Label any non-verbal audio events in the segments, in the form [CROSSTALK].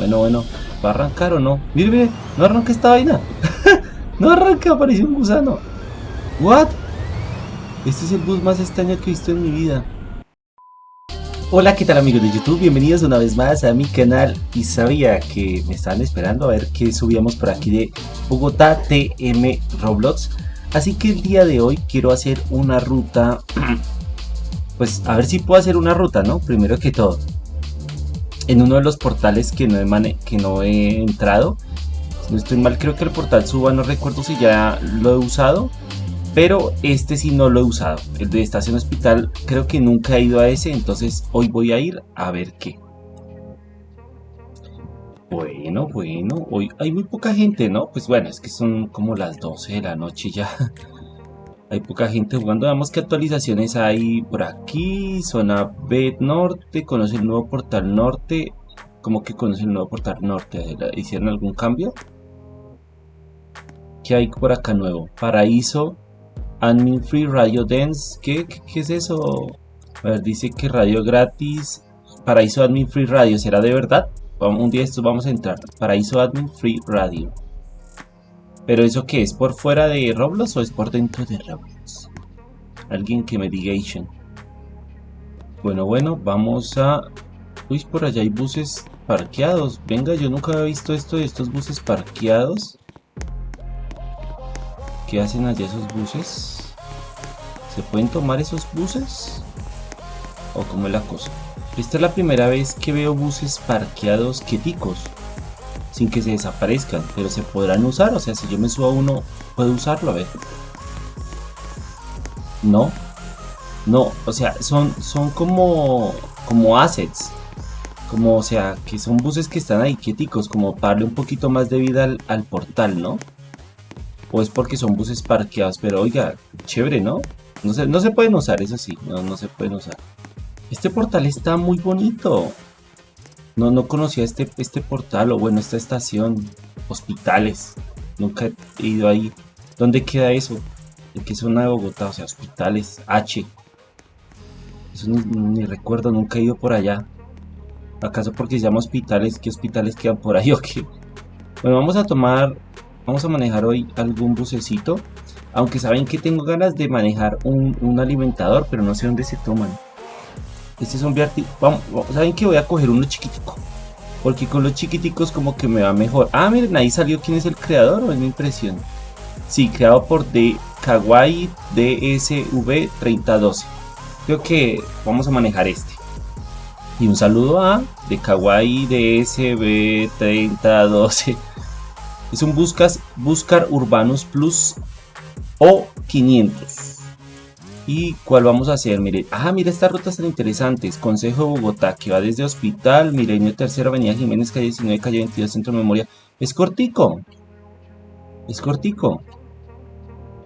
Bueno, bueno. ¿Va a arrancar o no? Mire, mire. No arranca esta vaina. [LAUGHS] no arranca, apareció un gusano. ¿What? Este es el bus más extraño que he visto en mi vida. Hola, ¿qué tal amigos de YouTube? Bienvenidos una vez más a mi canal y sabía que me estaban esperando a ver qué subíamos por aquí de Bogotá TM Roblox así que el día de hoy quiero hacer una ruta [CLEARS THROAT] pues a ver si puedo hacer una ruta, ¿no? Primero que todo en uno de los portales que no he, que no he entrado no estoy mal creo que el portal suba, no recuerdo si ya lo he usado pero este sí no lo he usado. El de estación hospital creo que nunca he ido a ese, entonces hoy voy a ir a ver qué. Bueno, bueno, hoy hay muy poca gente, ¿no? Pues bueno, es que son como las 12 de la noche ya. [LAUGHS] hay poca gente jugando. Veamos qué actualizaciones hay por aquí. Zona B norte, conoce el nuevo portal norte. ¿Cómo que conoce el nuevo portal norte? ¿Hicieron algún cambio? ¿Qué hay por acá nuevo? Paraíso Admin Free Radio Dance. ¿Qué, qué, es eso? A ver, dice que radio gratis. Paraíso Admin Free Radio. ¿Será de verdad? Un día esto vamos a entrar. Paraíso Admin Free Radio. ¿Pero eso qué es? ¿Por fuera de Roblox o es por dentro de Roblox? Alguien que me diga Bueno, bueno, vamos a... Uy, por allá hay buses parqueados. Venga, yo nunca había visto esto de estos buses parqueados. ¿Qué hacen allá esos buses? ¿Se pueden tomar esos buses? ¿O cómo es la cosa? Esta es la primera vez que veo buses parqueados quieticos sin que se desaparezcan, pero se podrán usar, o sea, si yo me subo a uno, puedo usarlo, a ver. No, no, o sea, son, son como, como assets, como, o sea, que son buses que están ahí quieticos, como para darle un poquito más de vida al, al portal, ¿no? o es porque son buses parqueados, pero oiga, chévere, ¿no? No se, no se pueden usar, eso sí, no, no se pueden usar. Este portal está muy bonito. No, no conocía este, este portal, o bueno, esta estación. Hospitales. Nunca he ido ahí. ¿Dónde queda eso? ¿En qué zona de Bogotá? O sea, hospitales. H. Eso ni, recuerdo, nunca he ido por allá. ¿Acaso porque se llama hospitales? ¿Qué hospitales quedan por ahí [LAUGHS] o qué? Bueno, vamos a tomar Vamos a manejar hoy algún bucecito. Aunque saben que tengo ganas de manejar un, alimentador, pero no sé dónde se toman. Este es un Vamos, ¿Saben que voy a coger uno chiquitico? Porque con los chiquiticos como que me va mejor. Ah, miren, ahí salió quién es el creador, o es mi impresión. Sí, creado por D Kawaii DSV 3012. Creo que vamos a manejar este. Y un saludo a de Kawaii DSV 3012 es un buscas, buscar Urbanus Plus o 500. ¿Y cuál vamos a hacer? Mire, ah, mire estas rutas tan interesantes. Consejo de Bogotá, que va desde Hospital, Milenio Tercera Avenida Jiménez, calle 19, calle 22, Centro de Memoria. Es cortico. Es cortico.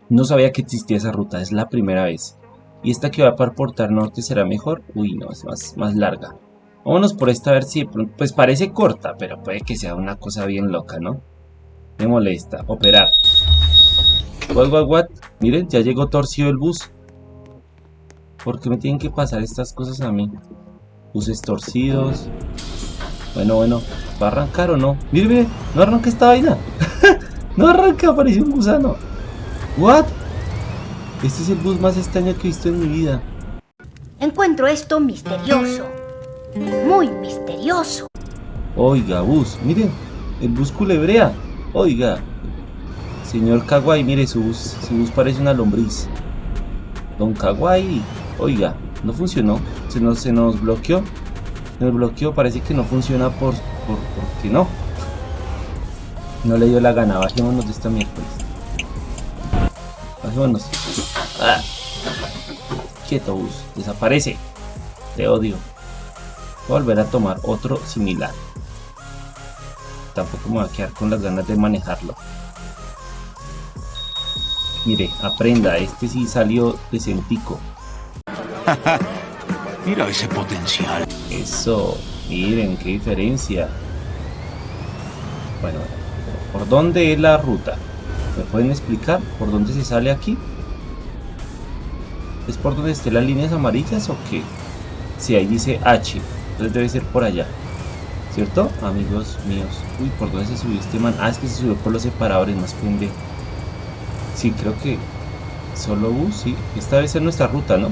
No sabía que existía esa ruta, es la primera vez. ¿Y esta que va para Portal Norte será mejor? Uy, no, es más, más larga. Vámonos por esta a ver si Pues parece corta, pero puede que sea una cosa bien loca, ¿no? Me molesta. Operar. What, what, what? Miren, ya llegó torcido el bus. ¿Por qué me tienen que pasar estas cosas a mí? Buses torcidos. Bueno, bueno. ¿Va a arrancar o no? Miren, miren. No arranca esta vaina. [LAUGHS] no arranca, apareció un gusano. What? Este es el bus más extraño que he visto en mi vida. Encuentro esto misterioso. Muy misterioso. Oiga, bus. Miren. El bus culebrea. Oiga, señor Kawaii, mire, su bus, su bus parece una lombriz. Don Kawaii, oiga, no funcionó, se nos, bloqueó. Se nos bloqueó, parece que no funciona por, por, porque no. No le dio la gana, bajémonos de esta miércoles. Bajémonos. Ah. Quieto bus, desaparece. Te odio. Voy a volver a tomar otro similar tampoco me va a quedar con las ganas de manejarlo. Mire, aprenda, este sí salió decentico. [LAUGHS] Mira ese potencial. Eso, miren qué diferencia. Bueno, ¿por dónde es la ruta? ¿Me pueden explicar por dónde se sale aquí? ¿Es por donde estén las líneas amarillas o qué? Si ahí dice H, entonces debe ser por allá. ¿Cierto? Amigos míos. Uy, ¿por dónde se subió este man? Ah, es que se subió por los separadores, más pendejo. Sí, creo que solo bus, sí. Esta vez es nuestra ruta, ¿no?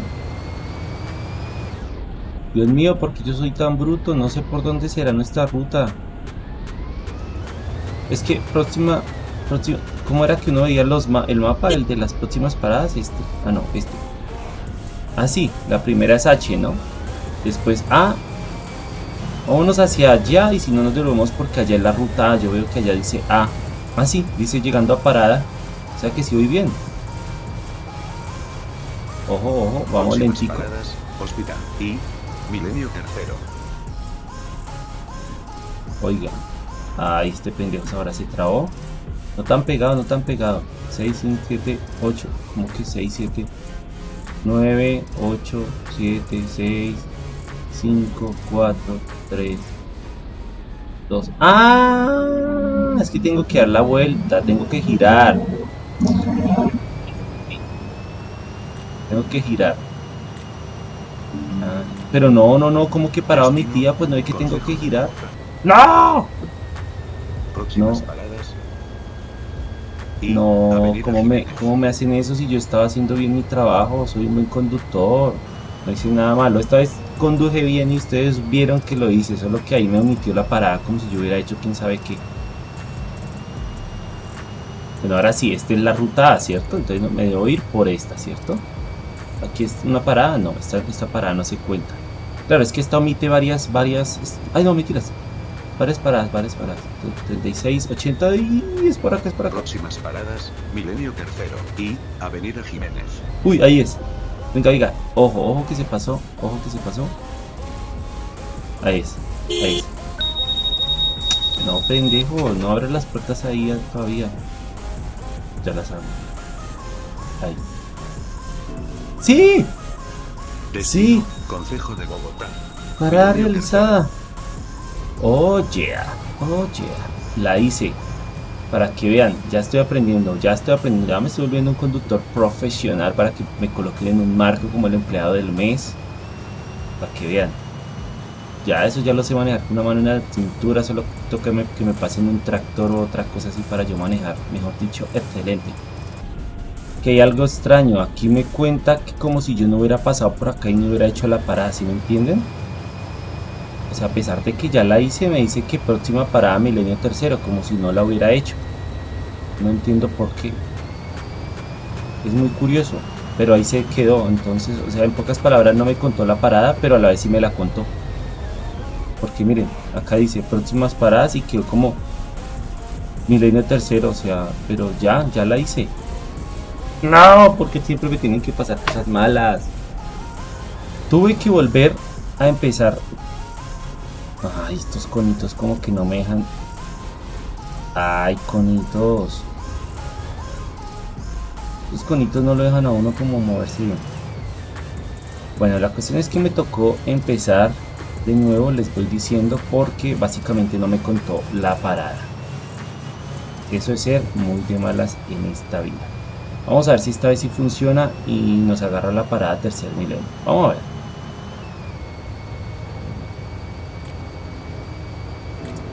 Dios mío, porque yo soy tan bruto, no sé por dónde será nuestra ruta. Es que próxima, próxima, ¿cómo era que uno veía los el mapa, el de las próximas paradas? Este, ah no, este. Ah sí, la primera es H, ¿no? Después A, vámonos hacia allá y si no nos devolvemos porque allá es la ruta A, yo veo que allá dice A. Ah sí, dice llegando a parada, o sea que sí voy bien. Ojo, ojo, vamos lentico. hospital y Milenio tercero. Oiga. Ay, este pendejo ahora se trabó. No tan pegado, no tan pegado. 6, 5, 7, 8. Como que 6, 7, 9, 8, 7, 6, 5, 4, 3, 2. ¡Ah! Es que tengo que dar la vuelta, tengo que girar. Tengo que girar. Pero no, no, no, como que parado mi tía, pues no hay que tengo que girar. ¡No! No. No, ¿cómo me, ¿cómo me hacen eso si yo estaba haciendo bien mi trabajo? Soy un buen conductor. No hice nada malo. Esta vez conduje bien y ustedes vieron que lo hice. Solo que ahí me omitió la parada como si yo hubiera hecho quién sabe qué. Bueno, ahora sí, esta es la ruta A, ¿cierto? Entonces me debo ir por esta, ¿cierto? Aquí es una parada, no, esta, esta parada no se cuenta. Claro, es que esta omite varias, varias... Ay, no, mentiras. Varias paradas, varias paradas. 36, 80 y es por acá, es por acá. Próximas paradas, Milenio Tercero y Avenida Jiménez. Uy, ahí es. Venga, venga. Ojo, ojo que se pasó. Ojo que se pasó. Ahí es. Ahí es. No, pendejo. No abres las puertas ahí todavía. Ya las abro. Ahí. ¡Sí! sí. Consejo de Bogotá. Parada realizada. Oh yeah. Oh yeah. La hice. Para que vean, ya estoy aprendiendo, ya estoy aprendiendo, ya me estoy volviendo un conductor profesional para que me coloquen en un marco como el empleado del mes. Para que vean. Ya eso ya lo sé manejar con una mano en la cintura, solo toca que me, que me pasen un tractor o otra cosa así para yo manejar. Mejor dicho, excelente que hay algo extraño. Aquí me cuenta que como si yo no hubiera pasado por acá y no hubiera hecho la parada, ¿sí me entienden? O sea, a pesar de que ya la hice, me dice que próxima parada milenio tercero, como si no la hubiera hecho. No entiendo por qué. Es muy curioso, pero ahí se quedó. Entonces, o sea, en pocas palabras no me contó la parada, pero a la vez sí me la contó. Porque miren, acá dice próximas paradas y quedó como milenio tercero, o sea, pero ya, ya la hice. No, porque siempre me tienen que pasar cosas malas. Tuve que volver a empezar. Ay, estos conitos como que no me dejan. Ay, conitos. Los conitos no lo dejan a uno como moverse bien. Bueno, la cuestión es que me tocó empezar de nuevo, les voy diciendo, porque básicamente no me contó la parada. Eso es ser muy de malas en esta vida. Vamos a ver si esta vez sí funciona y nos agarra la parada tercer milenio. Vamos a ver.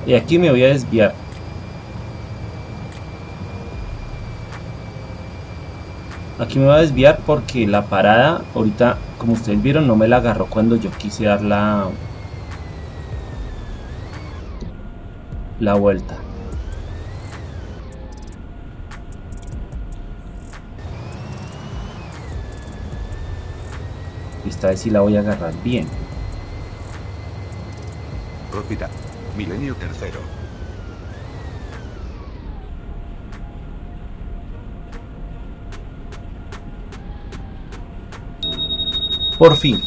Y aquí me voy a desviar. Aquí me voy a desviar porque la parada, ahorita, como ustedes vieron, no me la agarró cuando yo quise dar la, la vuelta. Esta vez sí la voy a agarrar bien. Hospital. Milenio tercero. Por fin.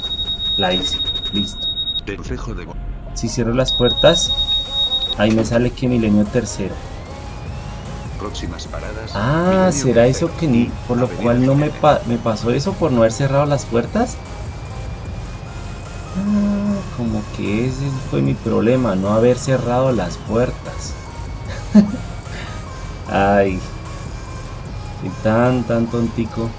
La hice. Listo. Consejo de... Si cierro las puertas, ahí me sale que milenio tercero. Próximas paradas. Ah, ¿será eso que ni por lo cual no me, pa me pasó eso por no haber cerrado las puertas? Ah, como que ese fue mi problema, no haber cerrado las puertas. [LAUGHS] Ay, soy tan, tan tontico.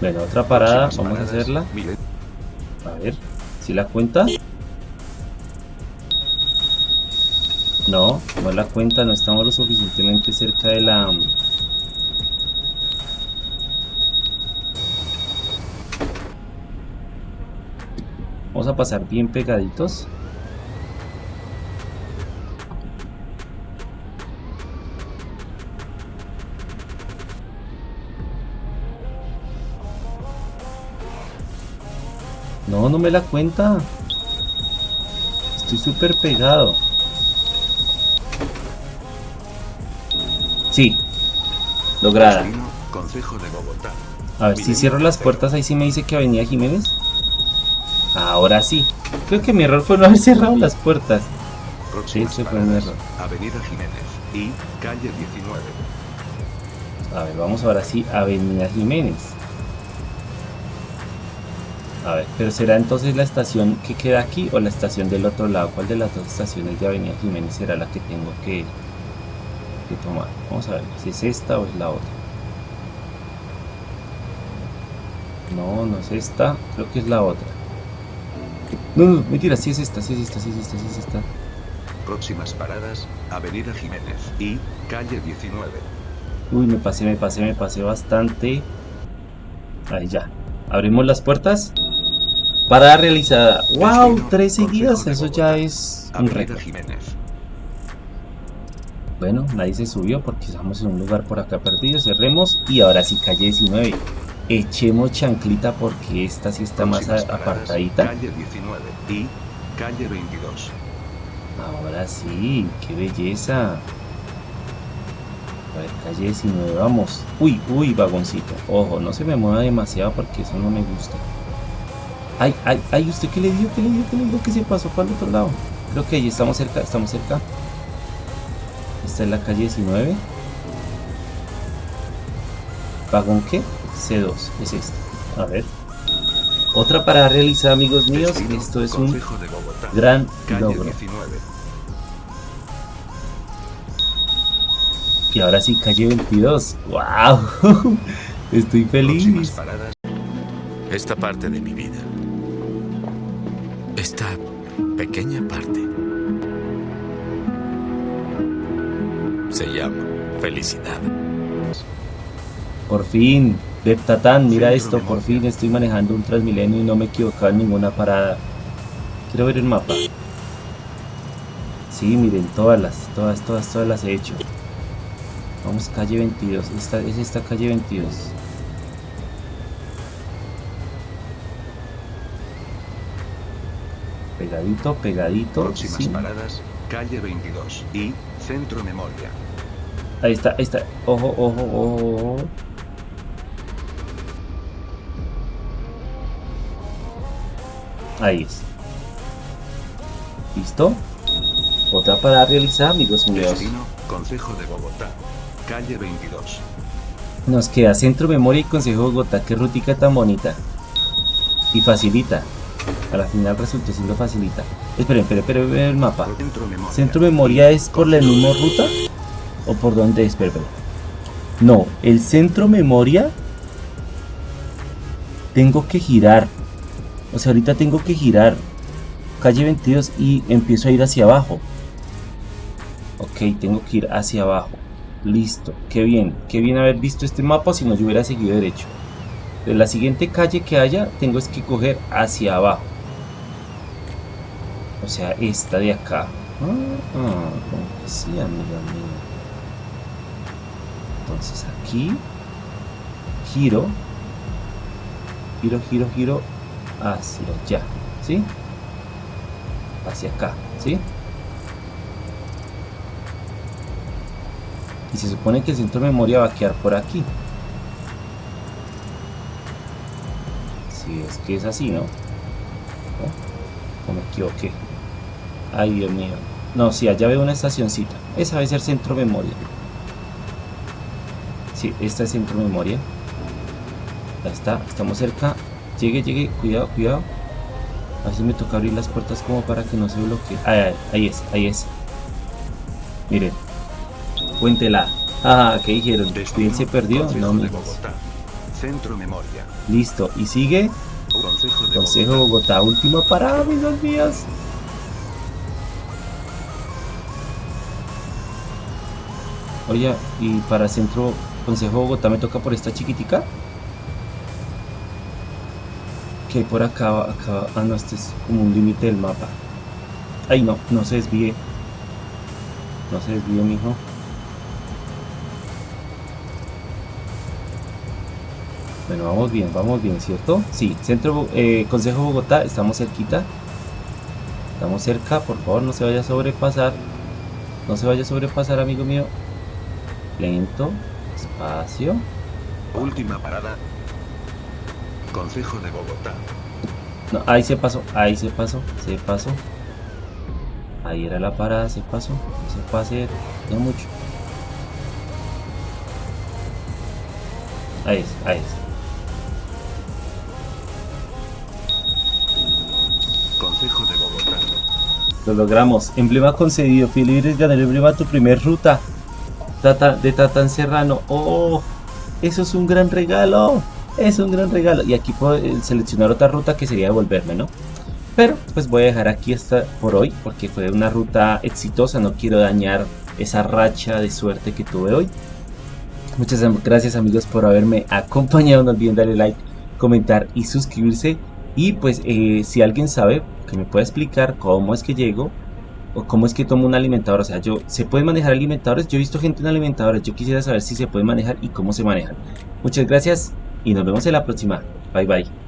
Bueno, otra parada, vamos a hacerla. A ver, si la cuenta. No, no la cuenta, no estamos lo suficientemente cerca de la... Vamos a pasar bien pegaditos. No, no me la cuenta. Estoy súper pegado. Sí. Lograda. De Bogotá. A ver, si cierro las puertas, ahí sí me dice que Avenida Jiménez. Ahora sí. Creo que mi error fue no haber cerrado las puertas. Próximas ese fue un error. Avenida Jiménez y calle 19. A ver, vamos ahora sí a Avenida Jiménez. A ver, pero será entonces la estación que queda aquí o la estación del otro lado. ¿Cuál de las dos estaciones de Avenida Jiménez será la que tengo que, que tomar? Vamos a ver si es esta o es la otra. No, no es esta, creo que es la otra. No, no, mentira, sí es esta, sí es esta, sí es esta, sí es esta. Próximas paradas, Avenida Jiménez y calle 19. Uy, me pasé, me pasé, me pasé bastante. Ahí ya. Abrimos las puertas. Parada realizada. ¡Wow! Tres seguidas. Eso ya es un Avenida récord. Jiménez. Bueno, nadie se subió porque estamos en un lugar por acá perdido. Cerremos. Y ahora sí, calle 19. Echemos chanclita porque esta sí está más paradas, apartadita. Calle 19 y calle 22. Ahora sí, qué belleza. A ver, calle 19, vamos. Uy, uy, vagoncito. Ojo, no se me mueva demasiado porque eso no me gusta. Ay, ay, ay, ¿usted qué le dio? ¿Qué le dio? ¿Qué le dio? ¿Qué se pasó para el otro lado? Creo que ahí estamos cerca, estamos cerca. Esta es la calle 19. ¿Vagón qué? C2, es este. A ver. Otra para realizar, amigos míos. Destino, Esto es un de Bogotá. gran logro. 19. Y ahora sí, calle 22. ¡Wow! [LAUGHS] Estoy feliz. Esta parte de mi vida. Esta pequeña parte. Se llama felicidad. Por fin. Beptatán, mira esto. Por fin estoy manejando un Transmilenio y no me he equivocado en ninguna parada. Quiero ver el mapa. Sí, miren, todas las, todas, todas, todas las he hecho. Vamos, calle 22. Esta, es esta calle 22. Pegadito, pegadito. próximas sí. paradas, calle 22 y Centro Memoria. Ahí está, ahí está. Ojo, ojo, ojo, ojo. Ahí es. ¿Listo? Otra para realizar, amigos míos. Destino, Consejo de Bogotá. Calle 22. Nos queda Centro Memoria y Consejo de Bogotá. Qué rutica tan bonita. Y facilita. A la final resultó siendo facilita. Esperen, esperen, esperen, el mapa. Centro Memoria. ¿Centro Memoria es por la misma ruta? ¿O por dónde es? Espera, espera. No, el Centro Memoria tengo que girar. O sea, ahorita tengo que girar calle 22 y empiezo a ir hacia abajo. Ok, tengo que ir hacia abajo. Listo, qué bien. Qué bien haber visto este mapa si no yo hubiera seguido derecho. De la siguiente calle que haya, tengo es que coger hacia abajo. O sea, esta de acá. Ah, como que sí, amiga mía. Entonces aquí giro, giro, giro, giro hacia allá, ¿sí? Hacia acá, ¿sí? Y se supone que el centro de memoria va a quedar por aquí. Si es que es así, ¿no? ¿No? ¿O me equivoqué? Ay, Dios mío. No, sí, allá veo una estacioncita. Esa debe ser centro memoria. Sí, esta es centro memoria. Ahí está, estamos cerca. Llegue, llegue, cuidado, cuidado. A si me toca abrir las puertas como para que no se bloquee. Ahí, ahí, ahí es, ahí es. Miren. Cuéntela. Ah, ¿qué dijeron? ¿Quién se perdió? No. Bogotá. Centro Memoria. Listo. Y sigue Consejo de Consejo Bogotá. Bogotá. Última parada, amigos Oye, y para centro Consejo Bogotá me toca por esta chiquitica. Que por acá, acá. Ah, no, este es como un límite del mapa. Ay, no, no se desvíe. No se desvíe, mijo. Bueno, vamos bien, vamos bien, ¿cierto? Sí, Centro eh, Consejo Bogotá, estamos cerquita. Estamos cerca, por favor, no se vaya a sobrepasar. No se vaya a sobrepasar, amigo mío. Lento, espacio. Última parada. Consejo de Bogotá. No, ahí se pasó, ahí se pasó, se pasó. Ahí era la parada, se pasó. No se pase, no mucho. Ahí es, ahí es. Consejo de Bogotá. Lo logramos. Emblema concedido. Feliz ganar el emblema tu primer ruta. Tata, de Tatán Serrano. ¡Oh! Eso es un gran regalo. Es un gran regalo. Y aquí puedo eh, seleccionar otra ruta que sería devolverme, ¿no? Pero pues voy a dejar aquí esta por hoy. Porque fue una ruta exitosa. No quiero dañar esa racha de suerte que tuve hoy. Muchas gracias amigos por haberme acompañado. No olviden darle like, comentar y suscribirse. Y pues eh, si alguien sabe que me puede explicar cómo es que llego o cómo es que tomo un alimentador. O sea, yo se pueden manejar alimentadores. Yo he visto gente en alimentadores. Yo quisiera saber si se puede manejar y cómo se manejan. Muchas gracias y nos vemos en la próxima. Bye bye.